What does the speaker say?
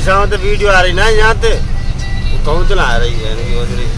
सामने वीडियो आ रही ना यहाँ पे कौन चला आ रही है इनकी